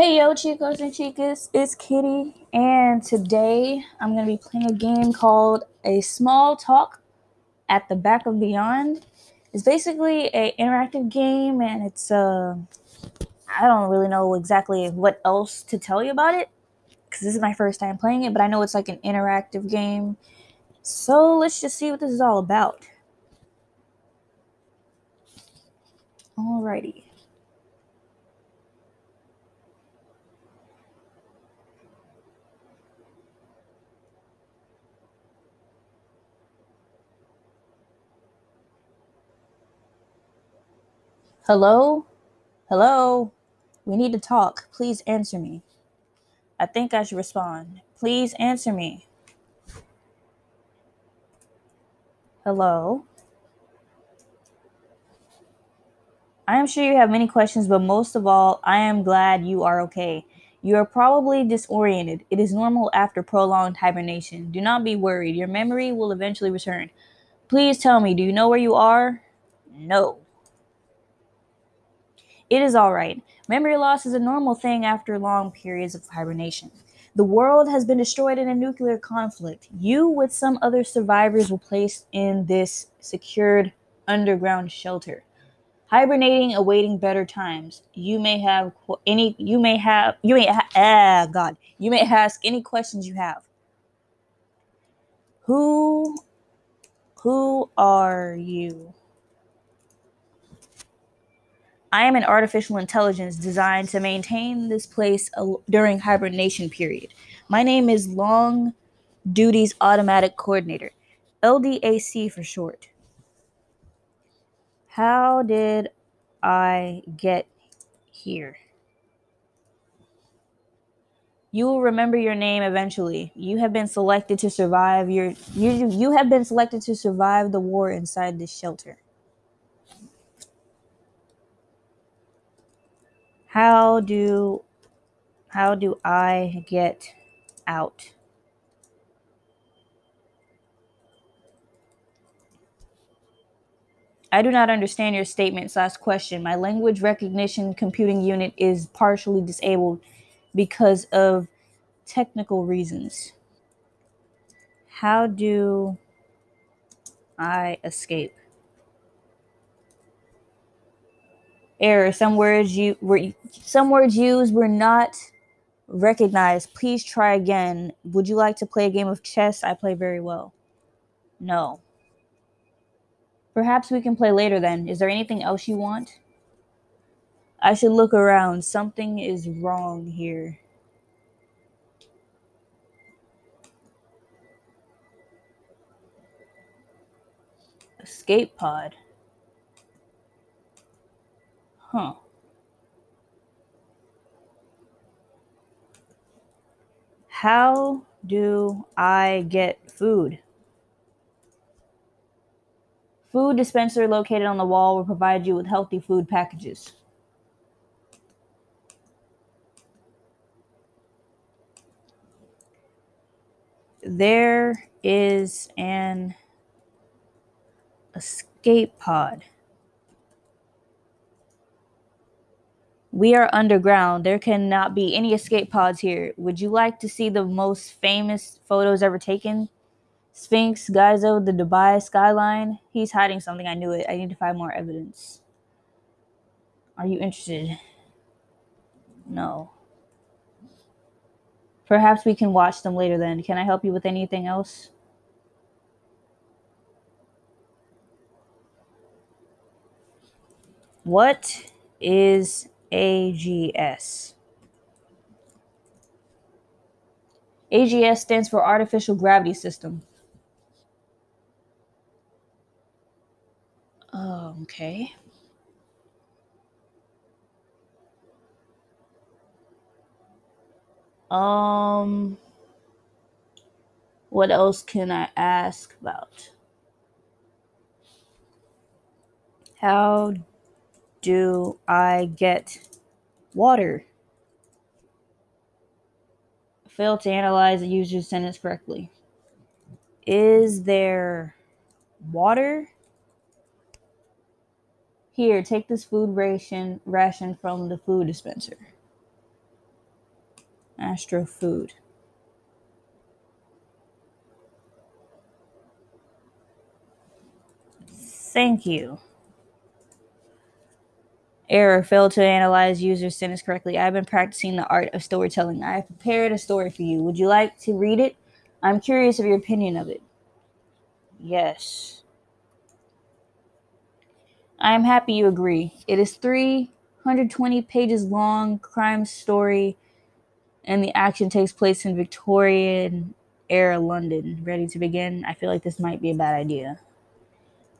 Hey yo, chicos and chicas, it's Kitty, and today I'm gonna be playing a game called A Small Talk at the Back of Beyond. It's basically a interactive game, and it's uh, I don't really know exactly what else to tell you about it because this is my first time playing it, but I know it's like an interactive game. So let's just see what this is all about. Alrighty. Hello? Hello? We need to talk. Please answer me. I think I should respond. Please answer me. Hello? I am sure you have many questions, but most of all, I am glad you are okay. You are probably disoriented. It is normal after prolonged hibernation. Do not be worried. Your memory will eventually return. Please tell me, do you know where you are? No. It is all right. Memory loss is a normal thing after long periods of hibernation. The world has been destroyed in a nuclear conflict. You, with some other survivors, were placed in this secured underground shelter hibernating awaiting better times you may have any you may have you may ha- ah god you may ask any questions you have who who are you i am an artificial intelligence designed to maintain this place during hibernation period my name is long duties automatic coordinator ldac for short how did I get here? You will remember your name eventually. You have been selected to survive your you you have been selected to survive the war inside this shelter. How do how do I get out? I do not understand your statement slash question. My language recognition computing unit is partially disabled because of technical reasons. How do I escape? Error. Some words you were some words used were not recognized. Please try again. Would you like to play a game of chess? I play very well. No. Perhaps we can play later then. Is there anything else you want? I should look around. Something is wrong here. Escape pod. Huh. How do I get food? Food dispenser located on the wall will provide you with healthy food packages. There is an escape pod. We are underground. There cannot be any escape pods here. Would you like to see the most famous photos ever taken? Sphinx, Giza, the Dubai skyline. He's hiding something. I knew it. I need to find more evidence. Are you interested? No. Perhaps we can watch them later then. Can I help you with anything else? What is AGS? AGS stands for Artificial Gravity System. Okay. Um, what else can I ask about? How do I get water? Fail to analyze the user's sentence correctly. Is there water? Here, take this food ration ration from the food dispenser. Astro Food. Thank you. Error, failed to analyze user sentence correctly. I've been practicing the art of storytelling. I have prepared a story for you. Would you like to read it? I'm curious of your opinion of it. Yes. I am happy you agree. It is 320 pages long crime story and the action takes place in Victorian era London. Ready to begin? I feel like this might be a bad idea.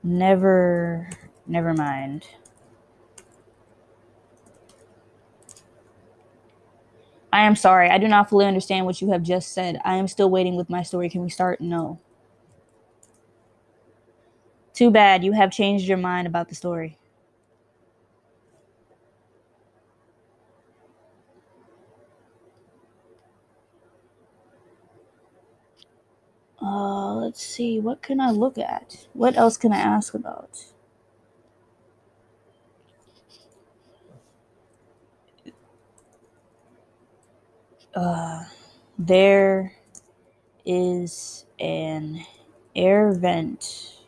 Never never mind. I am sorry. I do not fully understand what you have just said. I am still waiting with my story. Can we start? No. Too bad. You have changed your mind about the story. Uh, let's see. What can I look at? What else can I ask about? Uh, there is an air vent.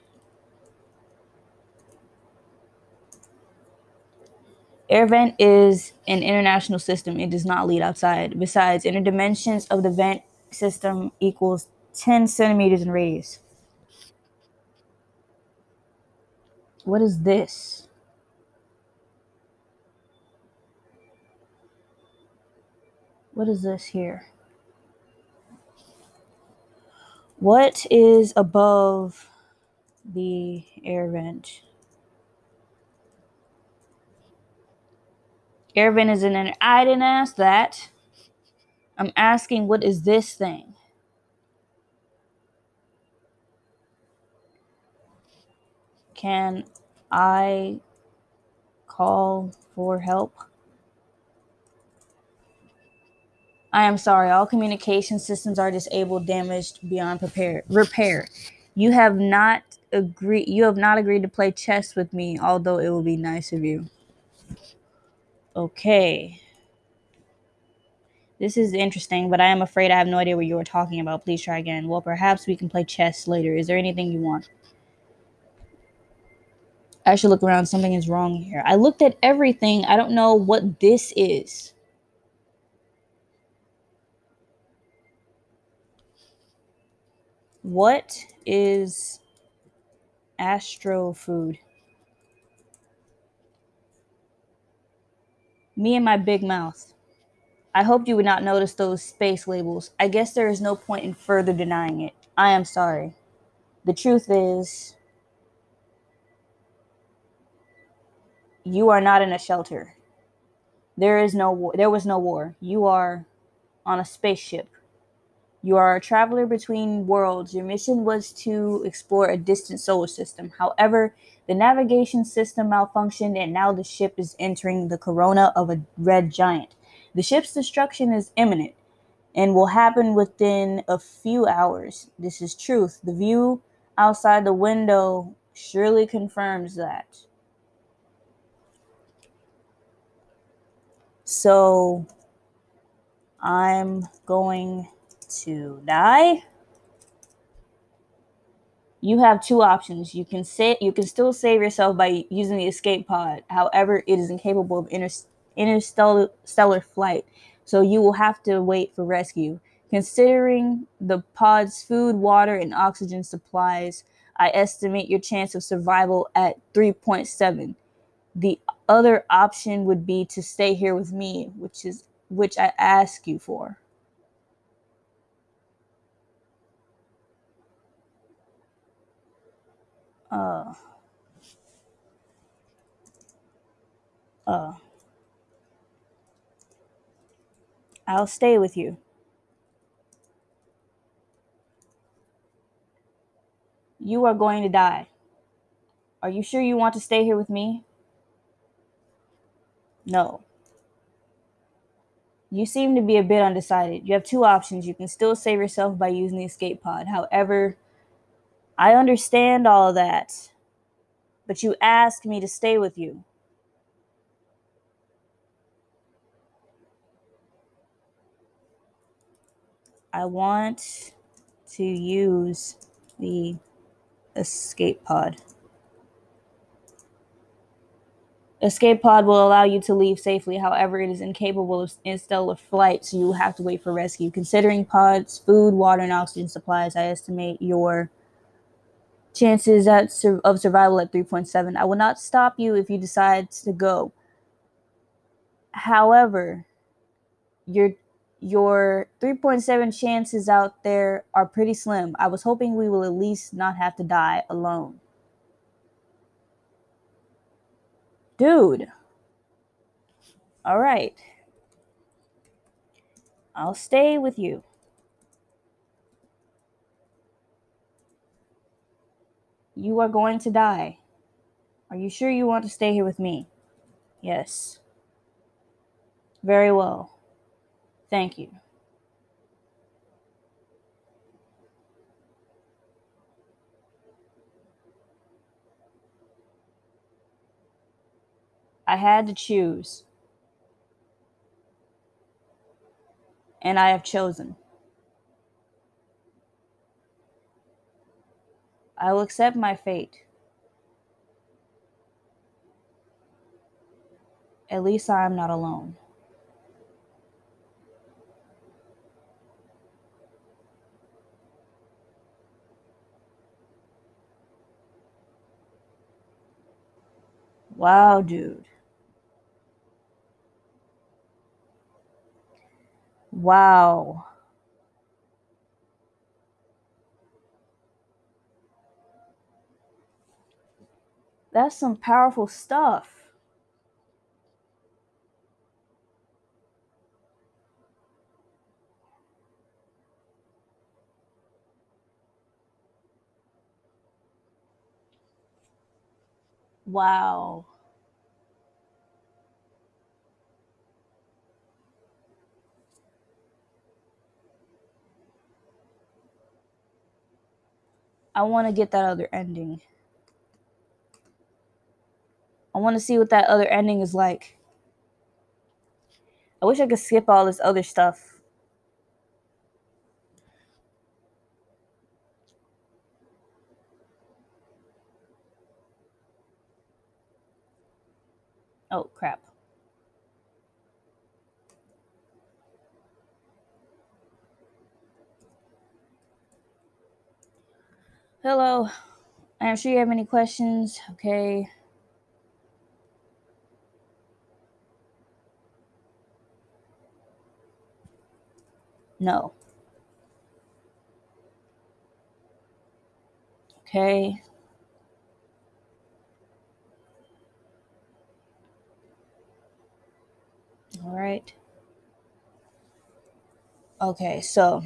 Air vent is an international system. It does not lead outside. Besides, inner dimensions of the vent system equals 10 centimeters in radius. What is this? What is this here? What is above the air vent? Air vent is in an. I didn't ask that. I'm asking, what is this thing? Can I call for help? I am sorry, all communication systems are disabled, damaged beyond prepare, repair. You have not agreed you have not agreed to play chess with me, although it will be nice of you. Okay. This is interesting, but I am afraid I have no idea what you are talking about. Please try again. Well, perhaps we can play chess later. Is there anything you want? I should look around. Something is wrong here. I looked at everything. I don't know what this is. What is astro food? Me and my big mouth. I hoped you would not notice those space labels. I guess there is no point in further denying it. I am sorry. The truth is, you are not in a shelter. There is no war. There was no war. You are on a spaceship. You are a traveler between worlds. Your mission was to explore a distant solar system. However, the navigation system malfunctioned and now the ship is entering the corona of a red giant. The ship's destruction is imminent and will happen within a few hours. This is truth. The view outside the window surely confirms that. So I'm going to die. You have two options. You can say you can still save yourself by using the escape pod. However, it is incapable of inter, interstellar stellar flight, so you will have to wait for rescue. Considering the pod's food, water, and oxygen supplies, I estimate your chance of survival at 3.7. The other option would be to stay here with me, which is which I ask you for. Uh, uh, I'll stay with you. You are going to die. Are you sure you want to stay here with me? No. You seem to be a bit undecided. You have two options. You can still save yourself by using the escape pod. However, I understand all of that, but you asked me to stay with you. I want to use the escape pod. Escape pod will allow you to leave safely. However, it is incapable of interstellar flight, so you will have to wait for rescue. Considering pods, food, water, and oxygen supplies, I estimate your chances at of survival at 3.7. I will not stop you if you decide to go. However, your your 3.7 chances out there are pretty slim. I was hoping we will at least not have to die alone. Dude. All right. I'll stay with you. You are going to die. Are you sure you want to stay here with me? Yes. Very well. Thank you. I had to choose. And I have chosen. I will accept my fate. At least I am not alone. Wow, dude. Wow. That's some powerful stuff. Wow. I want to get that other ending. I want to see what that other ending is like. I wish I could skip all this other stuff. Oh, crap. Hello. I'm sure you have any questions. Okay. No. Okay. All right. Okay, so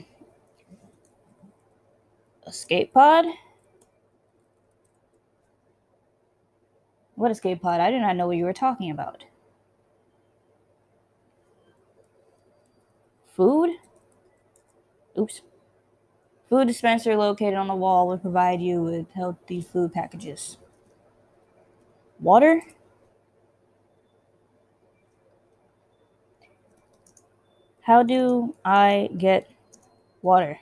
escape pod. What escape pod? I did not know what you were talking about. Food? Oops. Food dispenser located on the wall will provide you with healthy food packages. Water? How do I get water?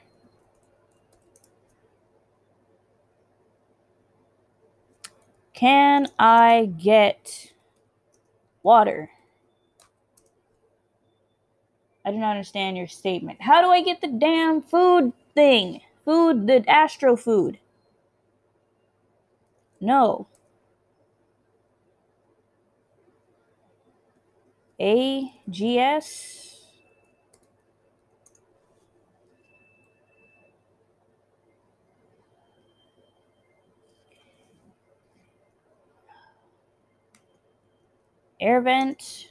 Can I get water? I do not understand your statement. How do I get the damn food thing? Food, the astro food. No. AGS? Air vent.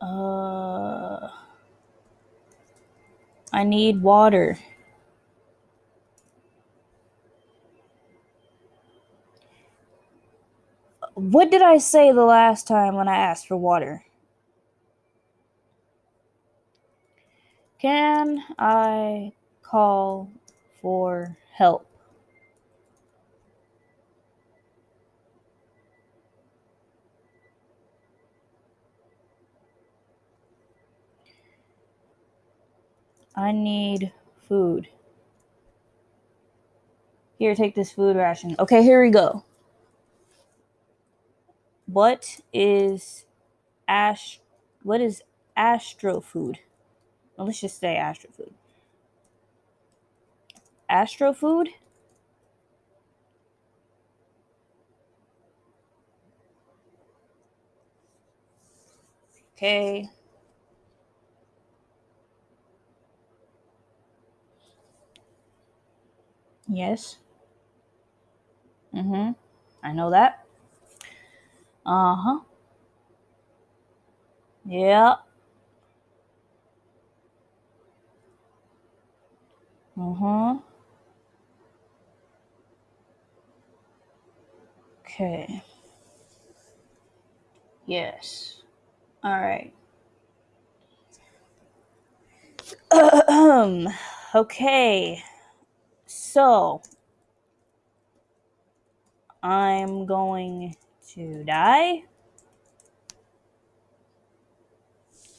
Uh, I need water. What did I say the last time when I asked for water? Can I call for help. I need food. Here, take this food ration. Okay, here we go. What is ash what is astro food? Well, let's just say astro food. Astro food? Okay. Yes. Mm-hmm. I know that. Uh-huh. Yeah. Uh-huh. Okay. Yes. All right. Okay. So I'm going to die.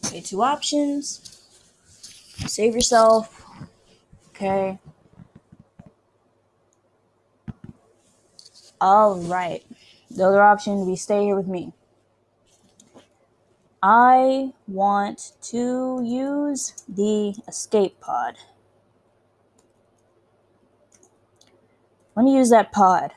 Okay, two options. Save yourself. Okay. All right. The other option, we stay here with me. I want to use the escape pod. Let me use that pod.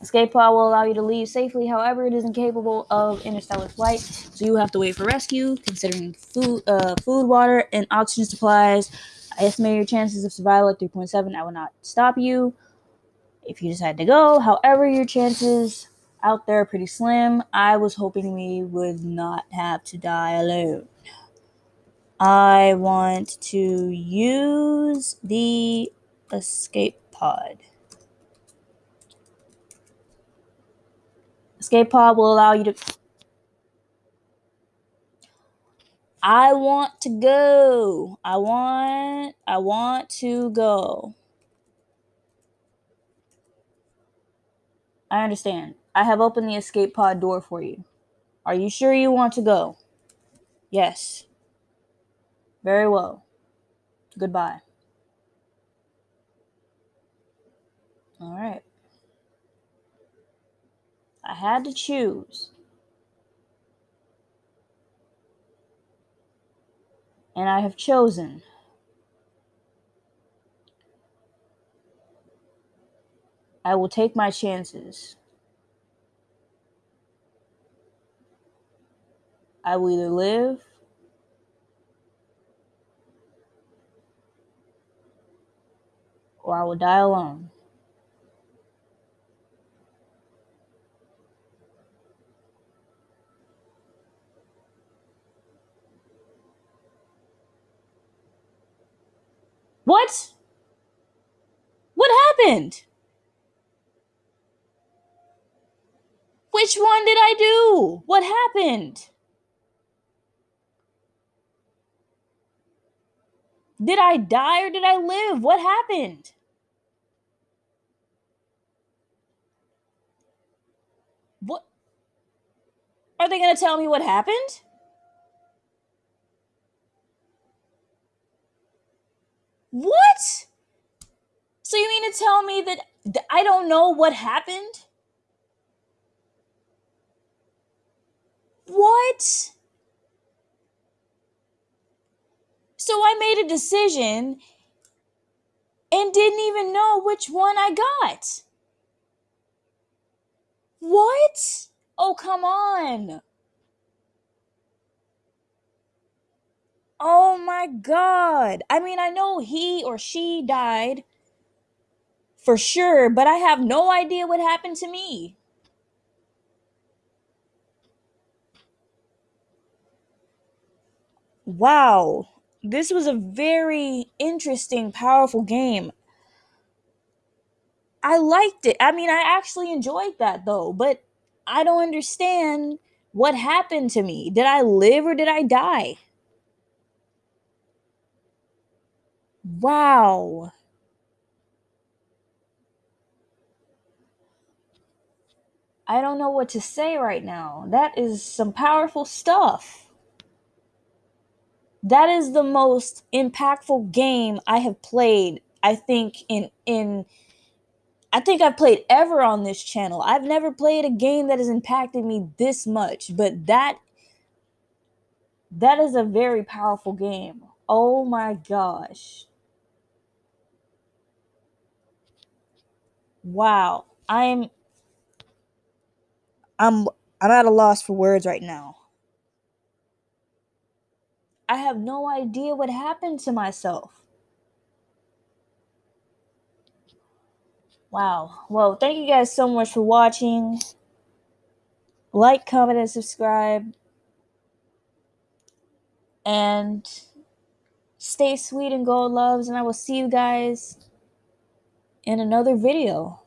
Escape pod will allow you to leave safely, however, it is incapable of interstellar flight, so you have to wait for rescue. Considering food, uh, food, water, and oxygen supplies, I estimate your chances of survival at 3.7. I will not stop you if you decide to go. However, your chances out there are pretty slim. I was hoping we would not have to die alone. I want to use the escape pod. Escape pod will allow you to. I want to go. I want. I want to go. I understand. I have opened the escape pod door for you. Are you sure you want to go? Yes. Very well. Goodbye. All right. I had to choose. And I have chosen. I will take my chances. I will either live or I will die alone. What? What happened? Which one did I do? What happened? Did I die or did I live? What happened? What? Are they going to tell me what happened? What? So you mean to tell me that I don't know what happened? What? So I made a decision and didn't even know which one I got. What? Oh, come on. Oh my god. I mean, I know he or she died for sure, but I have no idea what happened to me. Wow. This was a very interesting, powerful game. I liked it. I mean, I actually enjoyed that though, but I don't understand what happened to me. Did I live or did I die? Wow. I don't know what to say right now. That is some powerful stuff. That is the most impactful game I have played, I think in in I think I've played ever on this channel. I've never played a game that has impacted me this much, but that that is a very powerful game. Oh my gosh. Wow. I'm I'm I'm at a loss for words right now. I have no idea what happened to myself. Wow. Well, thank you guys so much for watching. Like, comment, and subscribe. And stay sweet and gold loves. And I will see you guys in another video.